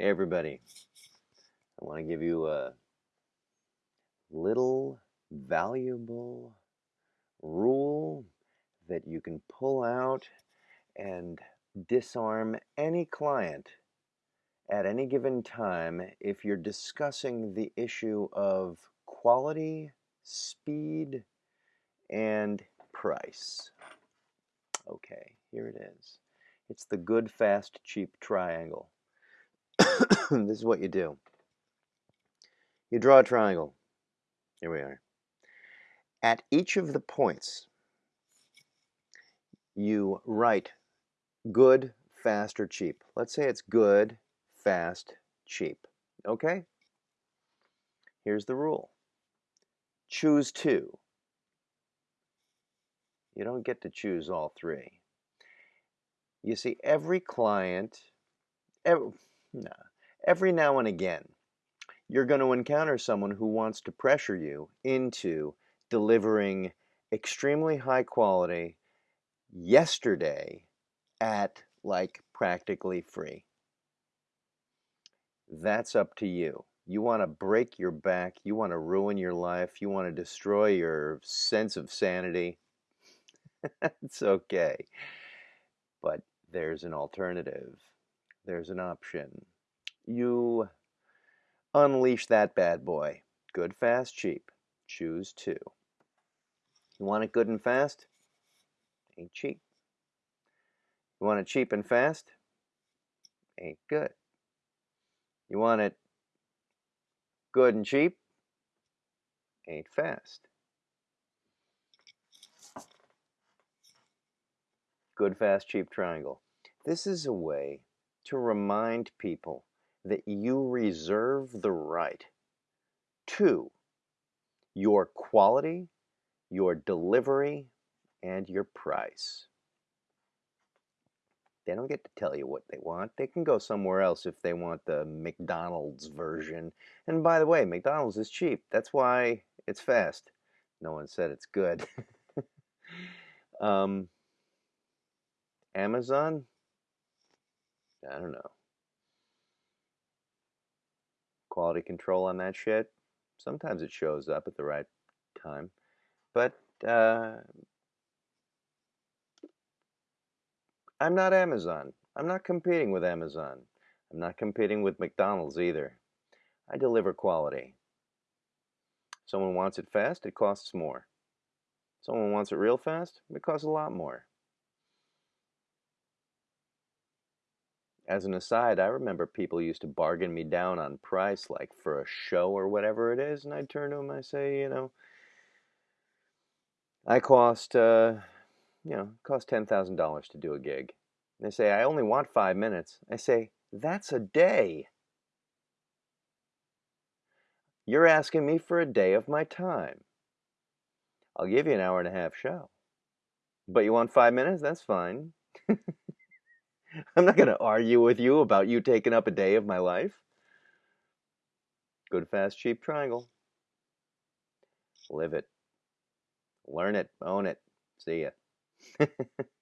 Hey everybody, I want to give you a little valuable rule that you can pull out and disarm any client at any given time if you're discussing the issue of quality, speed, and price. Okay, here it is. It's the good, fast, cheap triangle. this is what you do. You draw a triangle. Here we are. At each of the points, you write good, fast, or cheap. Let's say it's good, fast, cheap. Okay? Here's the rule. Choose two. You don't get to choose all three. You see, every client, every, Nah. Every now and again, you're going to encounter someone who wants to pressure you into delivering extremely high quality yesterday at like practically free. That's up to you. You want to break your back, you want to ruin your life, you want to destroy your sense of sanity. it's okay. But there's an alternative there's an option. You unleash that bad boy. Good, fast, cheap. Choose two. You want it good and fast? Ain't cheap. You want it cheap and fast? Ain't good. You want it good and cheap? Ain't fast. Good, fast, cheap triangle. This is a way to remind people that you reserve the right to your quality, your delivery, and your price. They don't get to tell you what they want. They can go somewhere else if they want the McDonald's version. And by the way, McDonald's is cheap. That's why it's fast. No one said it's good. um, Amazon, I don't know. Quality control on that shit. Sometimes it shows up at the right time. But uh, I'm not Amazon. I'm not competing with Amazon. I'm not competing with McDonald's either. I deliver quality. Someone wants it fast, it costs more. Someone wants it real fast, it costs a lot more. As an aside, I remember people used to bargain me down on price, like for a show or whatever it is, and I'd turn to them, I say, you know, I cost, uh, you know, cost ten thousand dollars to do a gig. And they say, I only want five minutes. I say, that's a day. You're asking me for a day of my time. I'll give you an hour and a half show. But you want five minutes? That's fine. I'm not going to argue with you about you taking up a day of my life. Good, fast, cheap triangle. Live it. Learn it. Own it. See ya.